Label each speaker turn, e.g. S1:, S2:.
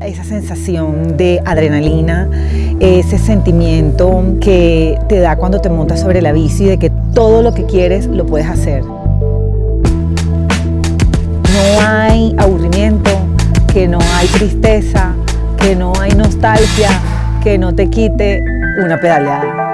S1: Esa sensación de adrenalina, ese sentimiento que te da cuando te montas sobre la bici de que todo lo que quieres lo puedes hacer. No hay aburrimiento, que no hay tristeza, que no hay nostalgia, que no te quite una pedaleada.